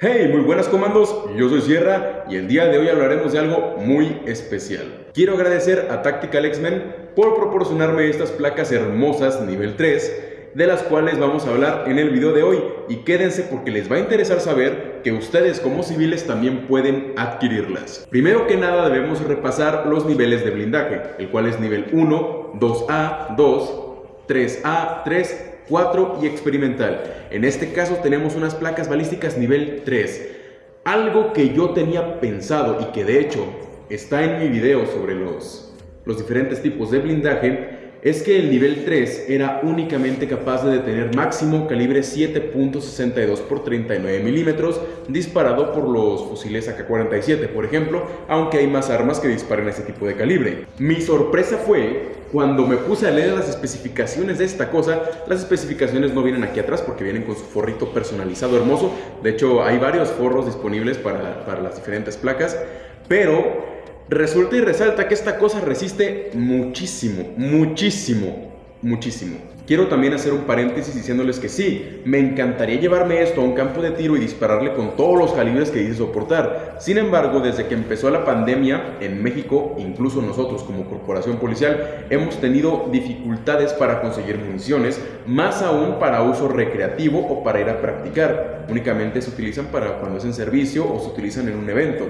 Hey, muy buenas comandos, yo soy Sierra y el día de hoy hablaremos de algo muy especial. Quiero agradecer a Tactical X-Men por proporcionarme estas placas hermosas nivel 3 de las cuales vamos a hablar en el video de hoy y quédense porque les va a interesar saber que ustedes como civiles también pueden adquirirlas. Primero que nada debemos repasar los niveles de blindaje, el cual es nivel 1, 2A, 2, 3A, 3, 4 y experimental. En este caso tenemos unas placas balísticas nivel 3. Algo que yo tenía pensado y que de hecho está en mi video sobre los, los diferentes tipos de blindaje es que el nivel 3 era únicamente capaz de detener máximo calibre 7.62 por 39 milímetros disparado por los fusiles AK-47, por ejemplo, aunque hay más armas que disparen ese tipo de calibre. Mi sorpresa fue cuando me puse a leer las especificaciones de esta cosa, las especificaciones no vienen aquí atrás porque vienen con su forrito personalizado hermoso, de hecho hay varios forros disponibles para, para las diferentes placas, pero Resulta y resalta que esta cosa resiste muchísimo, muchísimo, muchísimo. Quiero también hacer un paréntesis diciéndoles que sí, me encantaría llevarme esto a un campo de tiro y dispararle con todos los calibres que dice soportar. Sin embargo, desde que empezó la pandemia en México, incluso nosotros como corporación policial, hemos tenido dificultades para conseguir municiones, más aún para uso recreativo o para ir a practicar. Únicamente se utilizan para cuando es en servicio o se utilizan en un evento.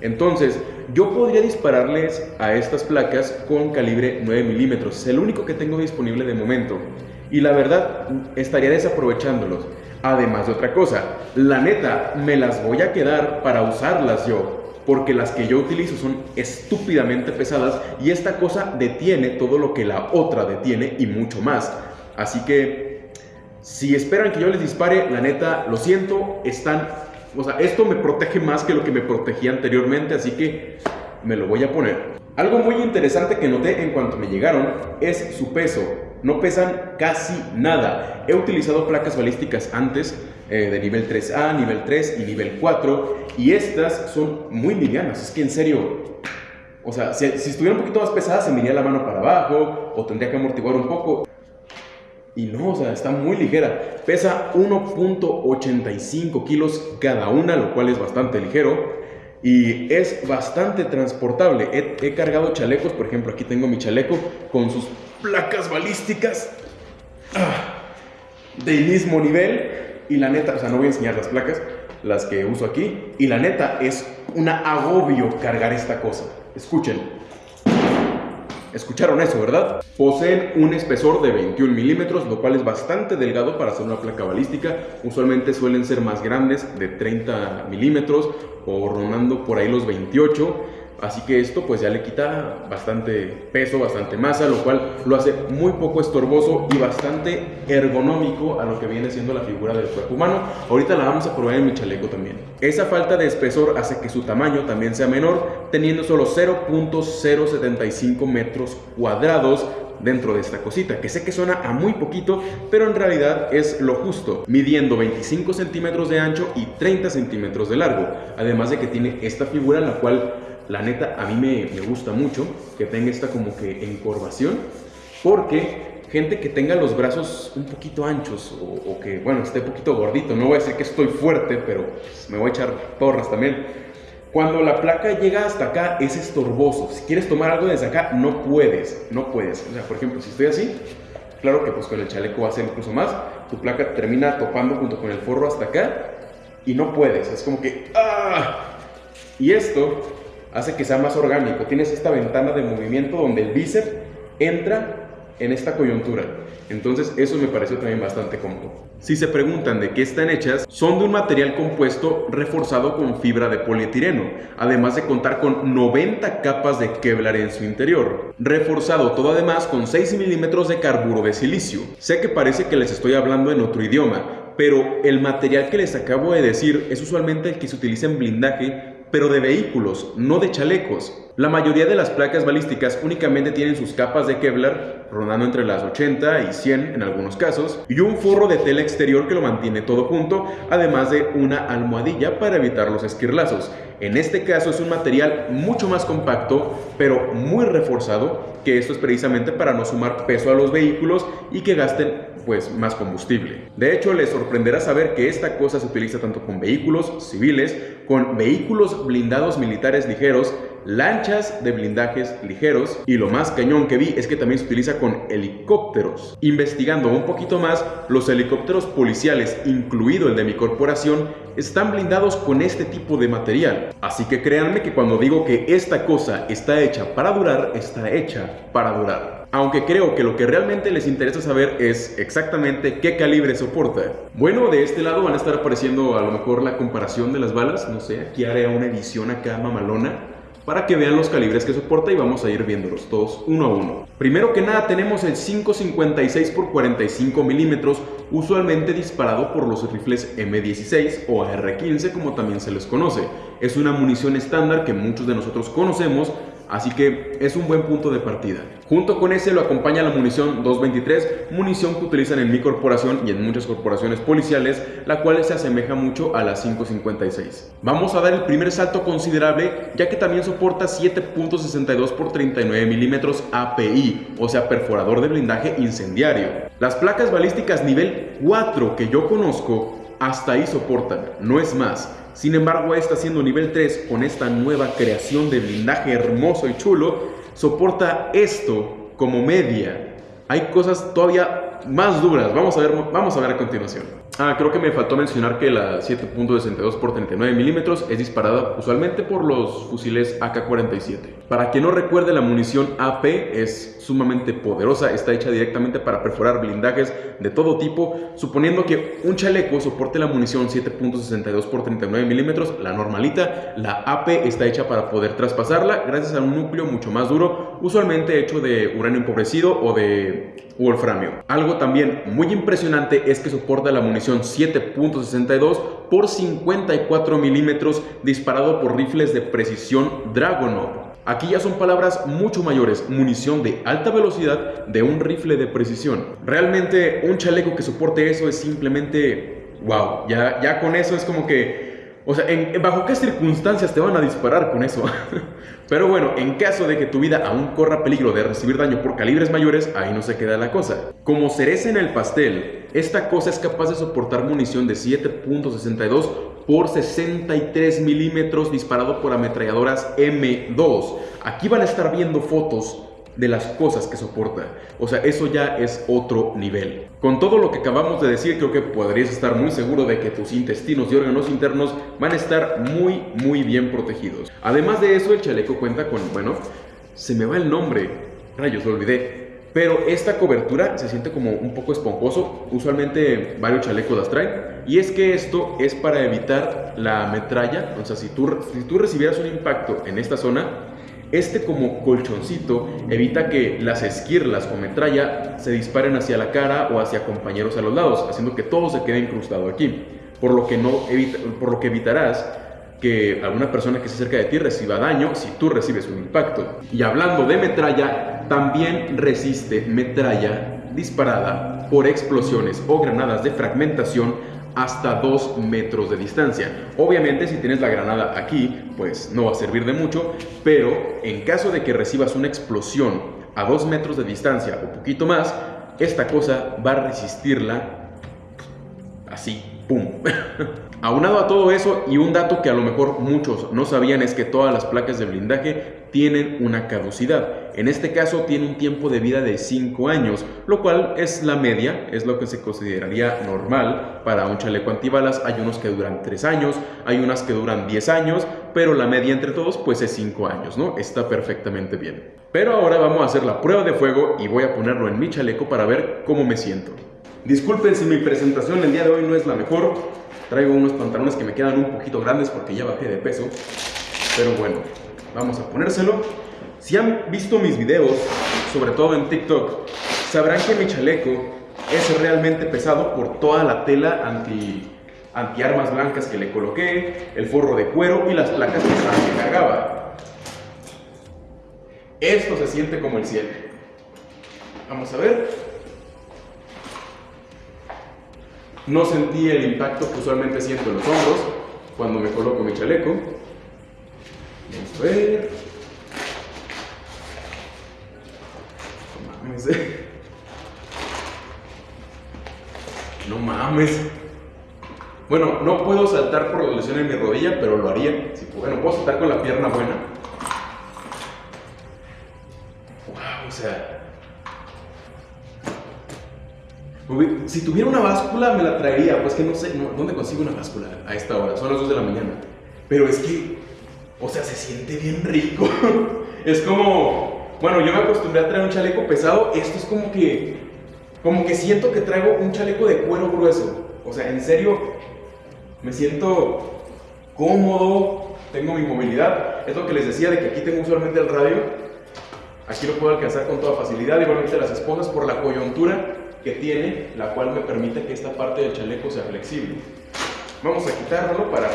Entonces, yo podría dispararles a estas placas con calibre 9 milímetros. Es el único que tengo disponible de momento. Y la verdad, estaría desaprovechándolos. Además de otra cosa, la neta, me las voy a quedar para usarlas yo. Porque las que yo utilizo son estúpidamente pesadas y esta cosa detiene todo lo que la otra detiene y mucho más. Así que, si esperan que yo les dispare, la neta, lo siento, están o sea, esto me protege más que lo que me protegía anteriormente, así que me lo voy a poner. Algo muy interesante que noté en cuanto me llegaron es su peso. No pesan casi nada. He utilizado placas balísticas antes eh, de nivel 3A, nivel 3 y nivel 4 y estas son muy livianas. Es que en serio, o sea, si, si estuviera un poquito más pesada se me iría la mano para abajo o tendría que amortiguar un poco. Y no, o sea, está muy ligera. Pesa 1.85 kilos cada una, lo cual es bastante ligero. Y es bastante transportable. He, cargado chalecos, por ejemplo, aquí tengo mi chaleco con sus placas balísticas ah, del mismo nivel. Y la neta, o sea, no voy a enseñar las placas, las que uso aquí. Y la neta, es un agobio cargar esta cosa. Escuchen. Escucharon eso, ¿verdad? Poseen un espesor de 21 milímetros, lo cual es bastante delgado para hacer una placa balística. Usualmente suelen ser más grandes, de 30 milímetros o rondando por ahí los 28. Así que esto pues ya le quita bastante peso, bastante masa, lo cual lo hace muy poco estorboso y bastante ergonómico a lo que viene siendo la figura del cuerpo humano. Ahorita la vamos a probar en mi chaleco también. Esa falta de espesor hace que su tamaño también sea menor, teniendo solo 0.075 metros cuadrados dentro de esta cosita, que sé que suena a muy poquito, pero en realidad es lo justo, midiendo 25 centímetros de ancho y 30 centímetros de largo, además de que tiene esta figura en la cual la neta, a mí me, gusta mucho que tenga esta como que encorvación, porque gente que tenga los brazos un poquito anchos o, que, bueno, esté un poquito gordito, no voy a decir que estoy fuerte, pero me voy a echar porras también. Cuando la placa llega hasta acá es estorboso. Si quieres tomar algo desde acá, no puedes, no puedes. O sea, por ejemplo, si estoy así, claro que pues con el chaleco va a ser incluso más. Tu placa termina topando junto con el forro hasta acá y no puedes. Es como que, ¡ah! Y esto hace que sea más orgánico. Tienes esta ventana de movimiento donde el bíceps entra en esta coyuntura. Entonces eso me pareció también bastante cómodo. Si se preguntan de qué están hechas, son de un material compuesto reforzado con fibra de polietileno, además de contar con 90 capas de Kevlar en su interior. Reforzado todo además con 6 milímetros de carburo de silicio. Sé que parece que les estoy hablando en otro idioma, pero el material que les acabo de decir es usualmente el que se utiliza en blindaje pero de vehículos, no de chalecos. La mayoría de las placas balísticas únicamente tienen sus capas de Kevlar, rondando entre las 80 y 100 en algunos casos, y un forro de tela exterior que lo mantiene todo junto, además de una almohadilla para evitar los esquirlazos. En este caso es un material mucho más compacto, pero muy reforzado, que esto es precisamente para no sumar peso a los vehículos y que gasten pues más combustible. De hecho, les sorprenderá saber que esta cosa se utiliza tanto con vehículos civiles, con vehículos blindados militares ligeros, lanchas de blindajes ligeros y lo más cañón que vi es que también se utiliza con helicópteros. Investigando un poquito más, los helicópteros policiales, incluido el de mi corporación, están blindados con este tipo de material. Así que créanme que cuando digo que esta cosa está hecha para durar, está hecha para durar aunque creo que lo que realmente les interesa saber es exactamente qué calibre soporta. Bueno, de este lado van a estar apareciendo a lo mejor la comparación de las balas, no sé, aquí haré una edición acá mamalona para que vean los calibres que soporta y vamos a ir viéndolos todos uno a uno. Primero que nada tenemos el 5.56 x 45 milímetros, usualmente disparado por los rifles M16 o AR-15 como también se les conoce. Es una munición estándar que muchos de nosotros conocemos, Así que es un buen punto de partida. Junto con ese lo acompaña la munición 223, munición que utilizan en mi corporación y en muchas corporaciones policiales, la cual se asemeja mucho a la 556. Vamos a dar el primer salto considerable ya que también soporta 7.62 x 39 milímetros API, o sea perforador de blindaje incendiario. Las placas balísticas nivel 4 que yo conozco hasta ahí soportan, no es más. Sin embargo, esta siendo nivel 3 con esta nueva creación de blindaje hermoso y chulo, soporta esto como media. Hay cosas todavía más duras, vamos a ver, vamos a, ver a continuación. Ah, creo que me faltó mencionar que la 7.62 x 39 milímetros es disparada usualmente por los fusiles AK-47. Para quien no recuerde, la munición AP es sumamente poderosa, está hecha directamente para perforar blindajes de todo tipo, suponiendo que un chaleco soporte la munición 7.62 x 39 milímetros, la normalita, la AP está hecha para poder traspasarla gracias a un núcleo mucho más duro, usualmente hecho de uranio empobrecido o de wolframio. Algo también muy impresionante es que soporta la munición 7.62 por 54 milímetros disparado por rifles de precisión Dragonov. Aquí ya son palabras mucho mayores, munición de alta velocidad de un rifle de precisión. Realmente un chaleco que soporte eso es simplemente wow, ya, ya con eso es como que o sea, ¿en, ¿bajo qué circunstancias te van a disparar con eso? Pero bueno, en caso de que tu vida aún corra peligro de recibir daño por calibres mayores, ahí no se queda la cosa. Como cereza en el pastel, esta cosa es capaz de soportar munición de 7.62 por 63 milímetros disparado por ametralladoras M2. Aquí van a estar viendo fotos de las cosas que soporta. O sea, eso ya es otro nivel. Con todo lo que acabamos de decir, creo que podrías estar muy seguro de que tus intestinos y órganos internos van a estar muy, muy bien protegidos. Además de eso, el chaleco cuenta con, bueno, se me va el nombre, rayos, lo olvidé. Pero esta cobertura se siente como un poco esponjoso, usualmente varios chalecos las traen. Y es que esto es para evitar la metralla, o sea, si tú, si tú recibieras un impacto en esta zona, este como colchoncito evita que las esquirlas o metralla se disparen hacia la cara o hacia compañeros a los lados, haciendo que todo se quede incrustado aquí, por lo que, no por lo que evitarás que alguna persona que se acerca de ti reciba daño si tú recibes un impacto. Y hablando de metralla, también resiste metralla disparada por explosiones o granadas de fragmentación hasta 2 metros de distancia. Obviamente si tienes la granada aquí, pues no va a servir de mucho, pero en caso de que recibas una explosión a 2 metros de distancia o poquito más, esta cosa va a resistirla así, ¡pum! Aunado a todo eso y un dato que a lo mejor muchos no sabían es que todas las placas de blindaje tienen una caducidad. En este caso tiene un tiempo de vida de 5 años, lo cual es la media, es lo que se consideraría normal para un chaleco antibalas. Hay unos que duran 3 años, hay unas que duran 10 años, pero la media entre todos pues es 5 años, ¿no? Está perfectamente bien. Pero ahora vamos a hacer la prueba de fuego y voy a ponerlo en mi chaleco para ver cómo me siento. Disculpen si mi presentación el día de hoy no es la mejor, traigo unos pantalones que me quedan un poquito grandes porque ya bajé de peso, pero bueno, Vamos a ponérselo. Si han visto mis videos, sobre todo en TikTok, sabrán que mi chaleco es realmente pesado por toda la tela anti, armas blancas que le coloqué, el forro de cuero y las placas que cargaba. esto se siente como el cielo. Vamos a ver. No sentí el impacto que usualmente siento en los hombros cuando me coloco mi chaleco. Vamos a ver. No mames. No mames. Bueno, no puedo saltar por la lesión en mi rodilla, pero lo haría. bueno, puedo saltar con la pierna buena. Wow, o sea. Si tuviera una báscula me la traería, pues que no sé, ¿dónde consigo una báscula a esta hora? Son las 2 de la mañana. Pero es que, o sea, se siente bien rico. es como, bueno, yo me acostumbré a traer un chaleco pesado, esto es como que, como que siento que traigo un chaleco de cuero grueso. O sea, en serio, me siento cómodo, tengo mi movilidad. Es lo que les decía de que aquí tengo usualmente el radio. Aquí lo puedo alcanzar con toda facilidad, igualmente las esposas por la coyuntura que tiene, la cual me permite que esta parte del chaleco sea flexible. Vamos a quitarlo para,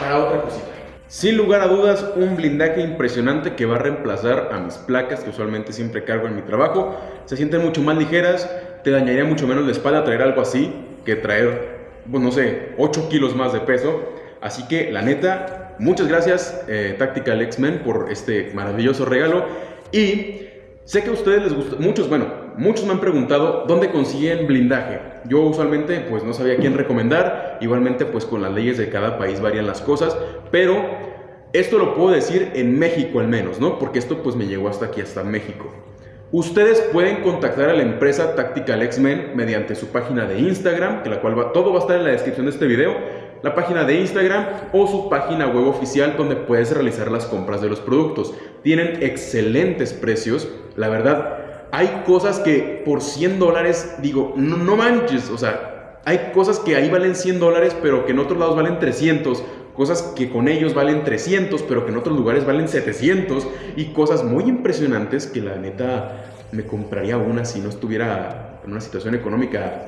para otra cosita. Sin lugar a dudas, un blindaje impresionante que va a reemplazar a mis placas que usualmente siempre cargo en mi trabajo. Se sienten mucho más ligeras, te dañaría mucho menos la espalda traer algo así que traer, pues no sé, 8 kilos más de peso. Así que la neta, muchas gracias eh, Tactical X-Men por este maravilloso regalo. Y sé que a ustedes les gusta, muchos, bueno, muchos me han preguntado dónde consiguen blindaje. Yo usualmente pues no sabía quién recomendar. Igualmente pues con las leyes de cada país varían las cosas. Pero esto lo puedo decir en México al menos, ¿no? Porque esto pues me llegó hasta aquí, hasta México. Ustedes pueden contactar a la empresa Tactical X-Men mediante su página de Instagram, que la cual va, todo va a estar en la descripción de este video, la página de Instagram o su página web oficial donde puedes realizar las compras de los productos. Tienen excelentes precios, la verdad. Hay cosas que por 100 dólares, digo, no, manches, o sea, hay cosas que ahí valen 100 dólares, pero que en otros lados valen 300 cosas que con ellos valen 300, pero que en otros lugares valen 700, y cosas muy impresionantes que la neta me compraría una si no estuviera en una situación económica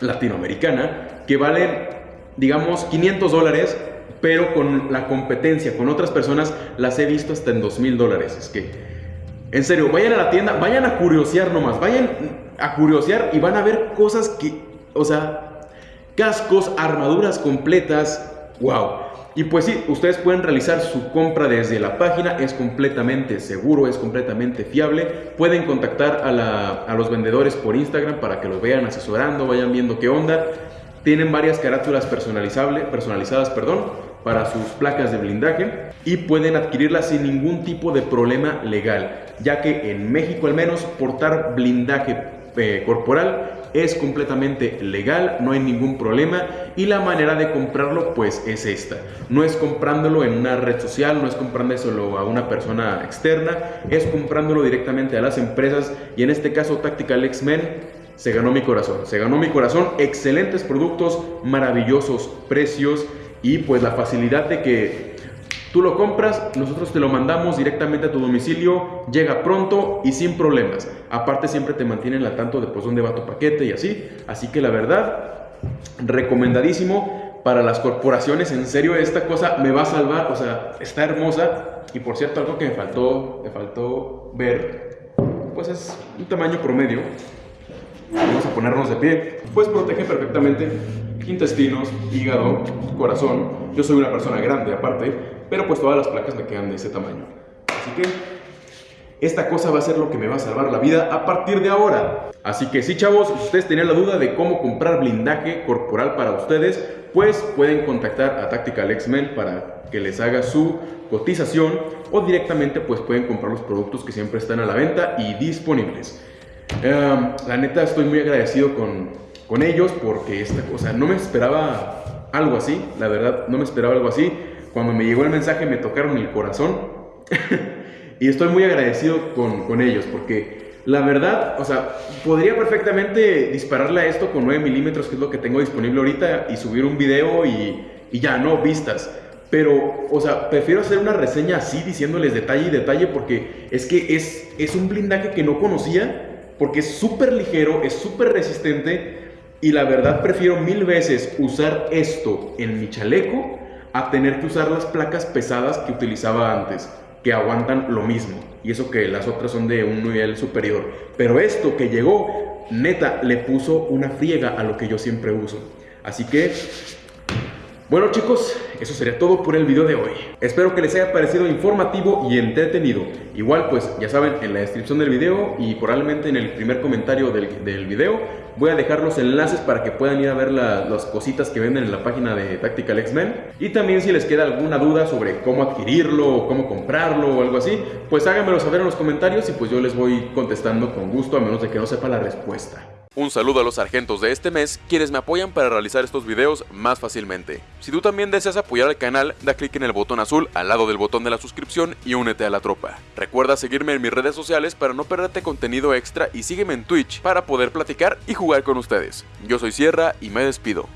latinoamericana, que valen, digamos, 500 dólares, pero con la competencia, con otras personas, las he visto hasta en 2000 dólares. Es que, en serio, vayan a la tienda, vayan a curiosear nomás, vayan a curiosear y van a ver cosas que, o sea, cascos, armaduras completas, wow. Y pues sí, ustedes pueden realizar su compra desde la página, es completamente seguro, es completamente fiable. Pueden contactar a, los vendedores por Instagram para que lo vean asesorando, vayan viendo qué onda. Tienen varias carátulas personalizables, personalizadas perdón, para sus placas de blindaje y pueden adquirirlas sin ningún tipo de problema legal, ya que en México al menos portar blindaje eh, corporal es completamente legal, no hay ningún problema y la manera de comprarlo pues es esta. No es comprándolo en una red social, no es comprándolo a una persona externa, es comprándolo directamente a las empresas y en este caso Tactical X-Men se ganó mi corazón, se ganó mi corazón, excelentes productos, maravillosos precios y pues la facilidad de que Tú lo compras, nosotros te lo mandamos directamente a tu domicilio, llega pronto y sin problemas. Aparte siempre te mantienen al tanto de pues dónde va tu paquete y así. Así que la verdad, recomendadísimo para las corporaciones. En serio, esta cosa me va a salvar. O sea, está hermosa. Y por cierto, algo que me faltó, me faltó ver, pues es un tamaño promedio. Vamos a ponernos de pie. Pues protege perfectamente intestinos, hígado, corazón. Yo soy una persona grande aparte, pero pues todas las placas me quedan de ese tamaño. Así que esta cosa va a ser lo que me va a salvar la vida a partir de ahora. Así que sí chavos, si ustedes tenían la duda de cómo comprar blindaje corporal para ustedes, pues pueden contactar a Tactical X-Men para que les haga su cotización o directamente pues pueden comprar los productos que siempre están a la venta y disponibles. Em, la neta estoy muy agradecido con, con ellos porque esta cosa, no me esperaba algo así, la verdad, no me esperaba algo así. Cuando me llegó el mensaje me tocaron el corazón y estoy muy agradecido con, con, ellos porque la verdad, o sea, podría perfectamente dispararle a esto con 9 milímetros, que es lo que tengo disponible ahorita, y subir un video y, y ya, no, vistas. Pero, o sea, prefiero hacer una reseña así, diciéndoles detalle y detalle, porque es que es, es un blindaje que no conocía, porque es súper ligero, es súper resistente, y la verdad prefiero mil veces usar esto en mi chaleco a tener que usar las placas pesadas que utilizaba antes. que aguantan lo mismo. Y eso que las otras son de un nivel superior. Pero esto que llegó, neta, le puso una friega a lo que yo siempre uso. Así que bueno chicos, eso sería todo por el video de hoy. Espero que les haya parecido informativo y entretenido. Igual pues ya saben, en la descripción del video y probablemente en el primer comentario del, del video voy a dejar los enlaces para que puedan ir a ver las cositas que venden en la página de Tactical X-Men. Y también si les queda alguna duda sobre cómo adquirirlo o cómo comprarlo o algo así, pues háganmelo saber en los comentarios y pues yo les voy contestando con gusto a menos de que no sepa la respuesta. Un saludo a los sargentos de este mes, quienes me apoyan para realizar estos videos más fácilmente. Si tú también deseas apoyar al canal, da clic en el botón azul al lado del botón de la suscripción y únete a la tropa. Recuerda seguirme en mis redes sociales para no perderte contenido extra y sígueme en Twitch para poder platicar y jugar con ustedes. Yo soy Sierra y me despido.